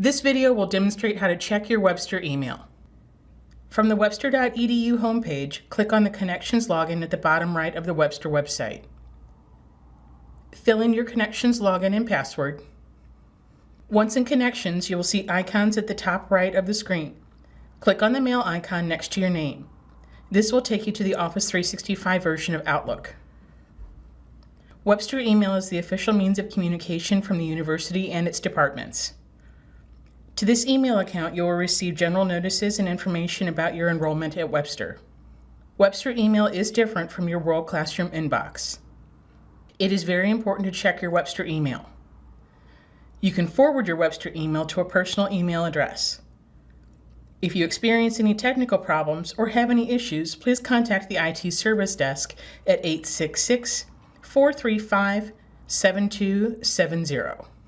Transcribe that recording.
This video will demonstrate how to check your Webster email. From the webster.edu homepage, click on the Connections login at the bottom right of the Webster website. Fill in your Connections login and password. Once in Connections, you will see icons at the top right of the screen. Click on the mail icon next to your name. This will take you to the Office 365 version of Outlook. Webster email is the official means of communication from the university and its departments. To this email account, you will receive general notices and information about your enrollment at Webster. Webster email is different from your World Classroom inbox. It is very important to check your Webster email. You can forward your Webster email to a personal email address. If you experience any technical problems or have any issues, please contact the IT Service Desk at 866 435 7270.